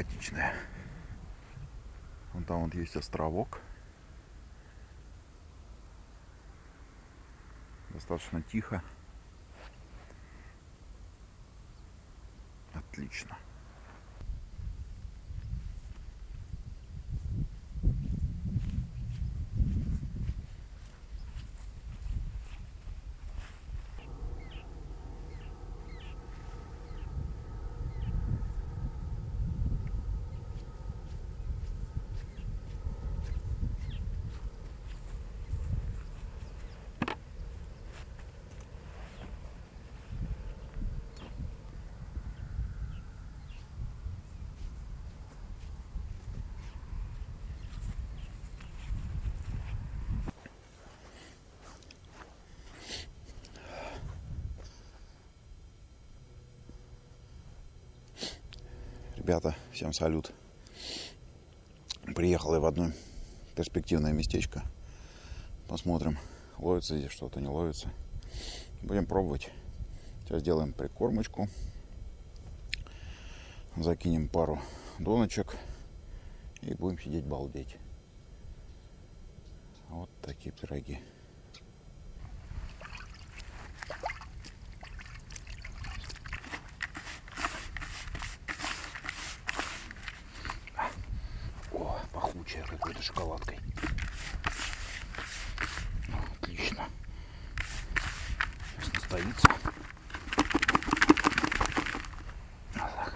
симпатичное. Вон там вот есть островок. Достаточно тихо. Отлично. Ребята, всем салют. Приехал я в одно перспективное местечко. Посмотрим, ловится здесь что-то, не ловится. Будем пробовать. Сейчас сделаем прикормочку. Закинем пару доночек. И будем сидеть балдеть. Вот такие пироги. Шоколадкой. Отлично. Сейчас настоится. Вот так.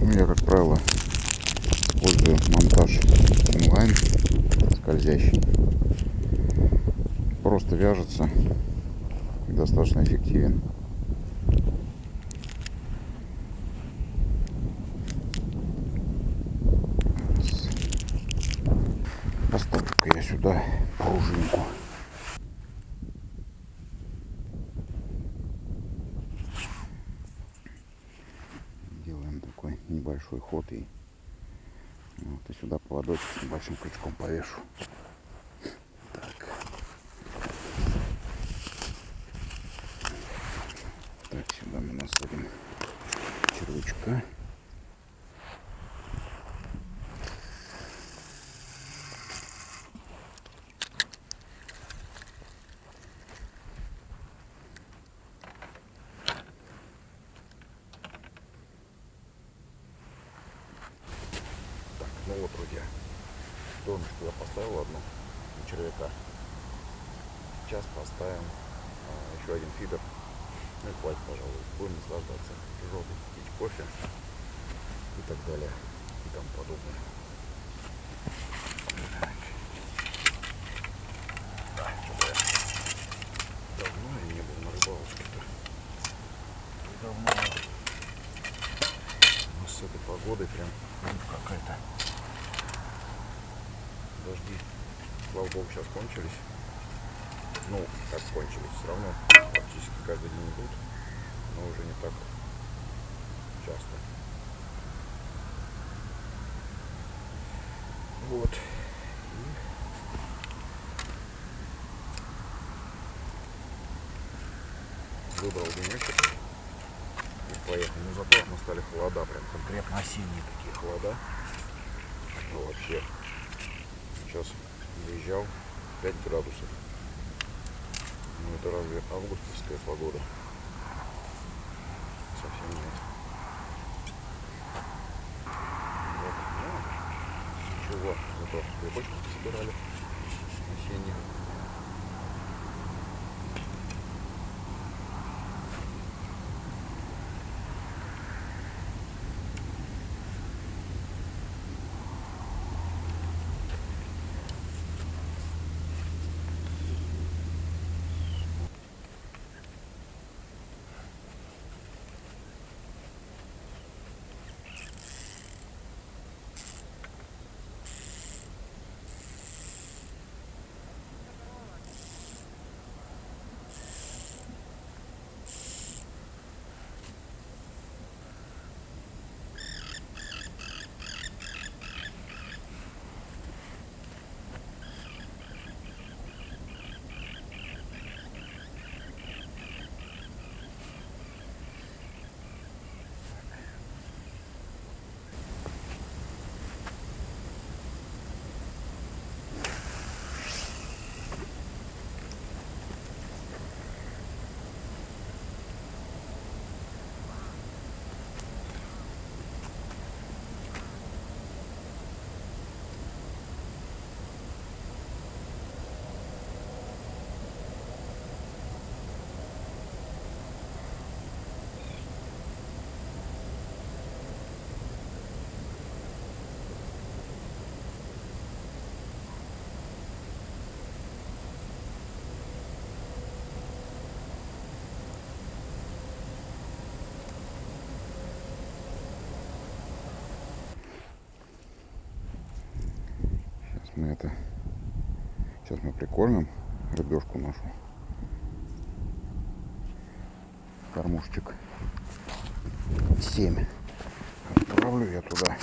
Ну, я, как правило, использую монтаж онлайн скользящий. Просто вяжется и достаточно эффективен. Поставлю-ка я сюда пружинку. Ход и вот и сюда поводочек с небольшим крючком повешу. Так. Так, сюда мы насадим червячка. Так, ну вот, друзья, донышко я поставил одну на червяка. Сейчас поставим а, еще один фидер. Ну и хватит, пожалуй. Будем наслаждаться. Желтый пить кофе и так далее. И тому подобное. Так. Да, что-то я давно я не был на рыбалочке-то. Давно. Ну, с этой погодой прям ну, какая-то. Дожди, слава богу, сейчас кончились. Ну, как кончились, все равно практически каждый день идут, но уже не так часто. Вот. Выбрал денечек и поехал. Но зато настали холода, прям конкретно осенние такие холода. Ну, вообще. Сейчас выезжал 5 градусов. Ну это разве августовская погода? Совсем нет. Вот. Ну, ничего, зато грибочки собирали осенних. Мы это... Сейчас мы прикормим рыбешку нашу. Кормушечек 7. Отправлю я туда.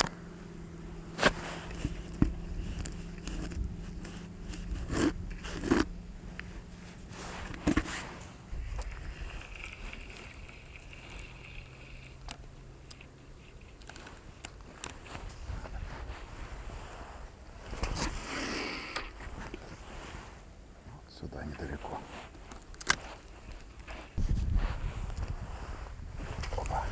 сюда недалеко. Опа.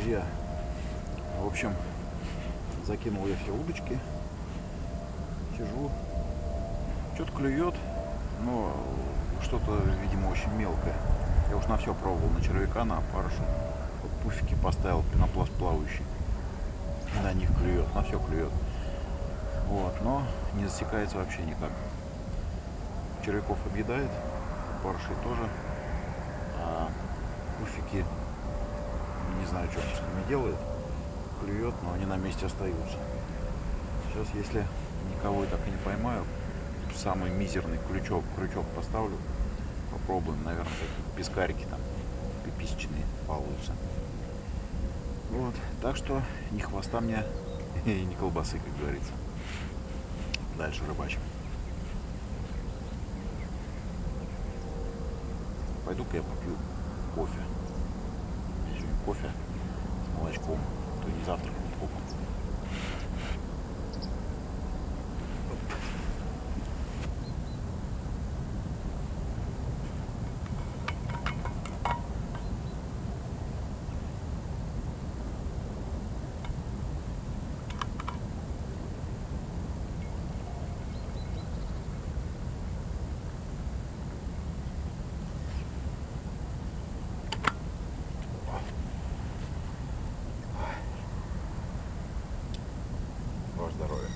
Друзья, в общем, закинул я все удочки. Сижу. Что-то клюет, но что-то, видимо, очень мелкое. Я уж на все пробовал, на червяка, на опарыша. Вот пуфики поставил, пенопласт плавающий. На них клюет, на все клюет. Вот, но не засекается вообще никак. Червяков объедает, опарышей тоже. А пуфики не знаю, что он с ними делает. Клюет, но они на месте остаются. Сейчас, если никого и так и не поймаю, самый мизерный крючок, крючок поставлю. Попробуем, наверное, какие-то пескарики там пиписчные получатся. Вот, так что ни хвоста мне и ни колбасы, как говорится. Дальше рыбачим. Пойду-ка я попью кофе кофе с молочком, то не завтрак, не кофе. Ваше здоровье.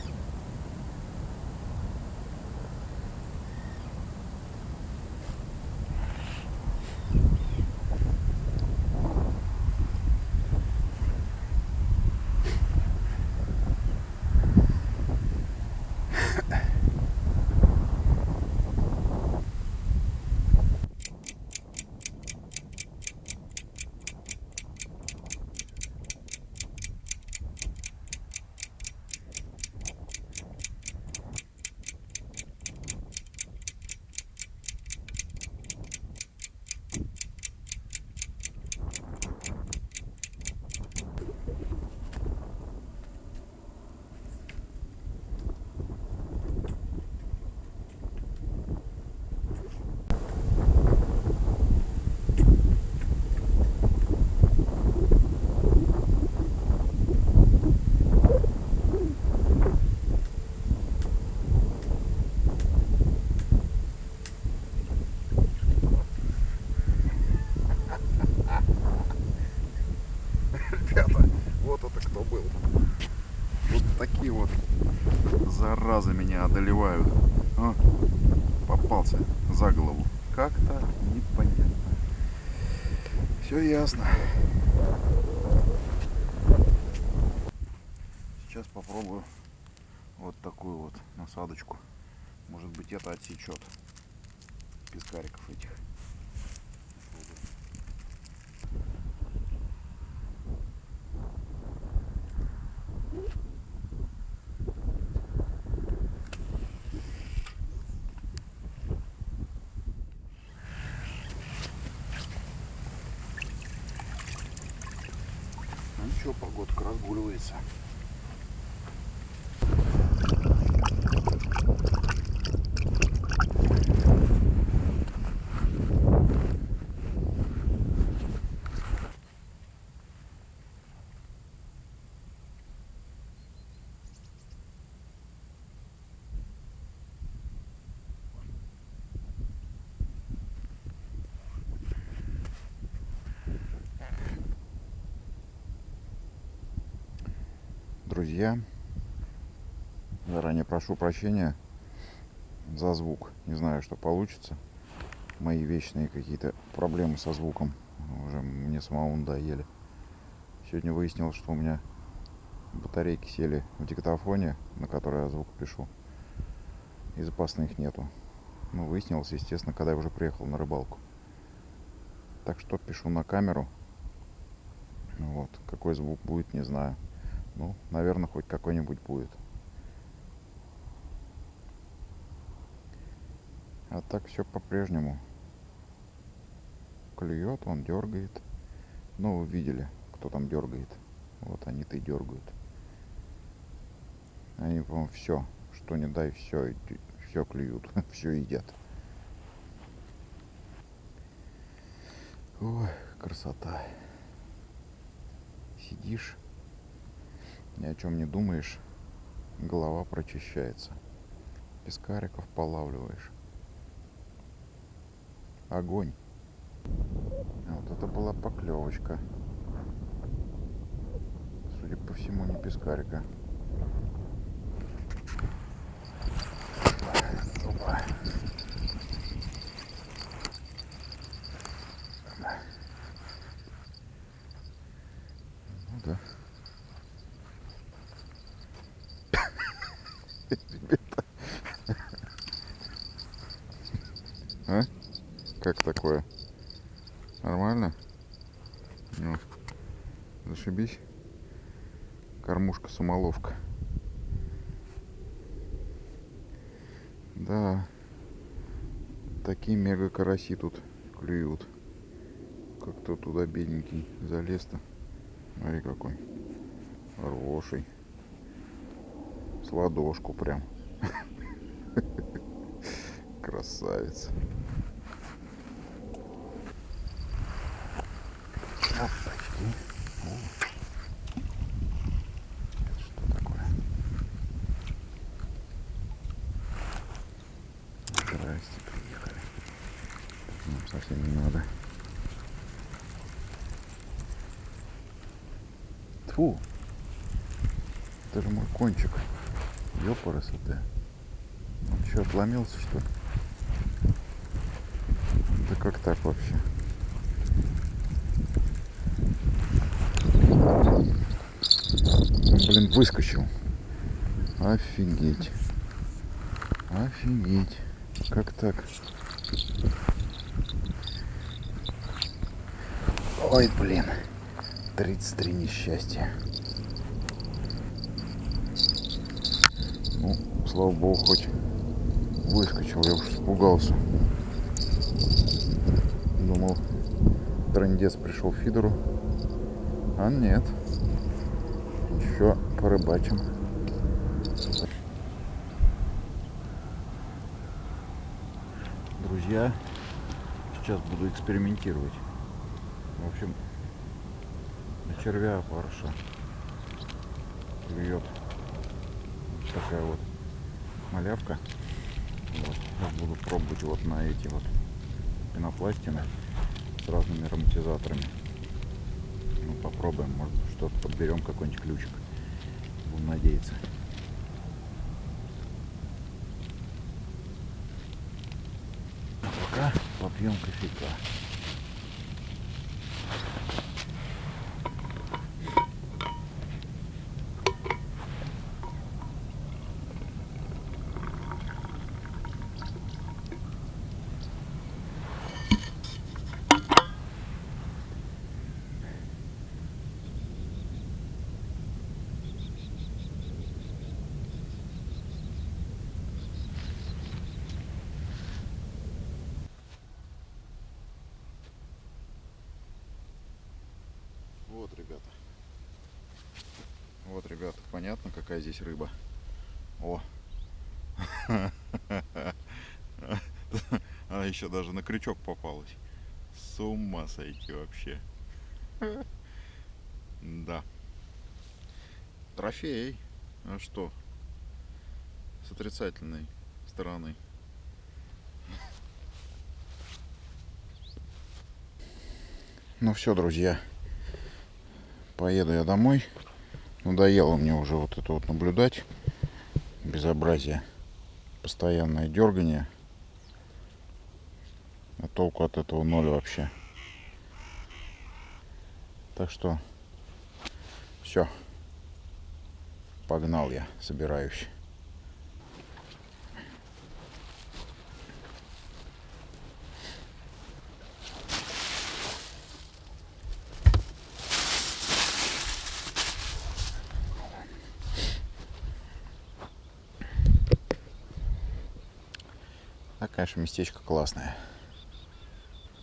Ребята, вот это кто был. Вот такие вот заразы одолевают. О, попался за голову. Как-то непонятно. Все ясно. Сейчас попробую вот такую вот насадочку. Может быть это отсечет пескариков этих. Ну ничего, погодка разгуливается. Друзья. Заранее прошу прощения за звук. Не знаю, что получится. Мои вечные какие-то проблемы со звуком уже мне самому надоели. Сегодня выяснилось, что у меня батарейки сели в диктофоне, на который я звук пишу. И запасных нету. Ну, выяснилось, естественно, когда я уже приехал на рыбалку. Так что пишу на камеру. Вот. Какой звук будет, не знаю. Ну, наверное, хоть какой-нибудь будет. А так все по-прежнему. Клюет, он дергает. Ну, вы видели, кто там дергает. Вот они-то и дергают. Они, по-моему, все, что не дай, все, все клюют, все едят. Ой, красота. Сидишь, ни о чем не думаешь, голова прочищается. Пескариков полавливаешь. Огонь. Вот это была поклевочка. Судя по всему, не пескарика. Опа. Ну да. Ребята. А? Как такое? Нормально? Ну, зашибись. Кормушка-самоловка. Да. Такие мега караси тут клюют. Как-то туда бедненький залез-то. Смотри какой. Хороший. С ладошку прям. Красавец. Опачки. Это что такое? Здрасте, приехали. Совсем не надо. Тьфу. Это же мой кончик. Ёпарасоте. Он что, отломился, что? Да как так вообще? Блин, выскочил. Офигеть. Офигеть. Как так? Ой, блин. 33 несчастья. Ну, слава богу, хоть выскочил. Я уж испугался. Думал, трендец пришел в фидеру. А нет еще порыбачим. Друзья, сейчас буду экспериментировать. В общем, на червя парша клюет вот такая вот малявка. Вот. Сейчас буду пробовать вот на эти вот пенопластины с разными ароматизаторами. Ну, попробуем, может что-то подберем, какой-нибудь ключик. Будем надеяться. А пока попьем кофейка. Вот, ребята. Вот, ребята, понятно, какая здесь рыба. О! Она еще даже на крючок попалась. С ума сойти вообще. Да. Трофей. А что? С отрицательной стороны. Ну все, друзья. Поеду я домой. Надоело мне уже вот это вот наблюдать. Безобразие. Постоянное дергание. А толку от этого ноль вообще. Так что все. Погнал я, собираюсь. А, конечно, местечко классное.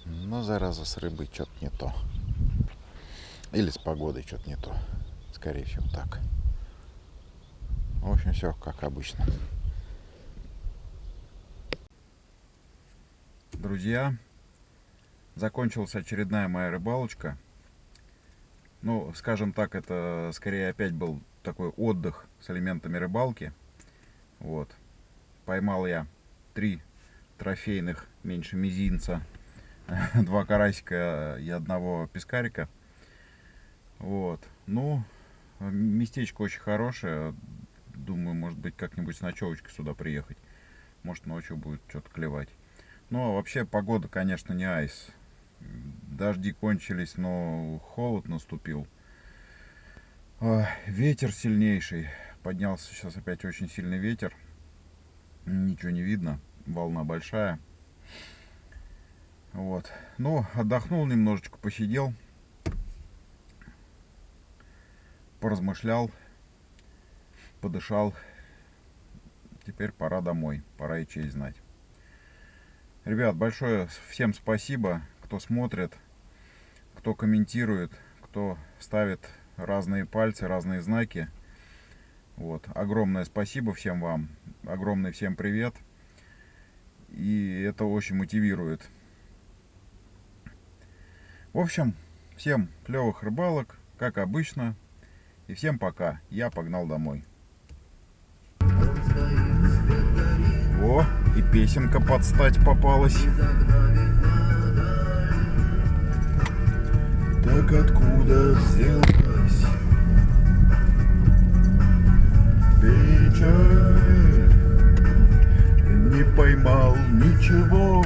Но, зараза, с рыбой что-то не то. Или с погодой что-то не то. Скорее всего, так. В общем, все как обычно. Друзья, закончилась очередная моя рыбалочка. Ну, скажем так, это скорее опять был такой отдых с элементами рыбалки. Вот. Поймал я три трофейных, меньше мизинца, два карасика и одного пескарика. Вот. Ну, местечко очень хорошее. Думаю, может быть, как-нибудь с ночевочкой сюда приехать. Может, ночью будет что-то клевать. Ну, а вообще, погода, конечно, не айс. Дожди кончились, но холод наступил. Ветер сильнейший. Поднялся сейчас опять очень сильный ветер. Ничего не видно волна большая. Вот. Ну, отдохнул немножечко, посидел. Поразмышлял. Подышал. Теперь пора домой. Пора и честь знать. Ребят, большое всем спасибо, кто смотрит, кто комментирует, кто ставит разные пальцы, разные знаки. Вот. Огромное спасибо всем вам. Огромный всем привет и это очень мотивирует. В общем, всем клевых рыбалок, как обычно, и всем пока. Я погнал домой. О, и песенка подстать попалась. Так откуда взялась печаль? поймал ничего.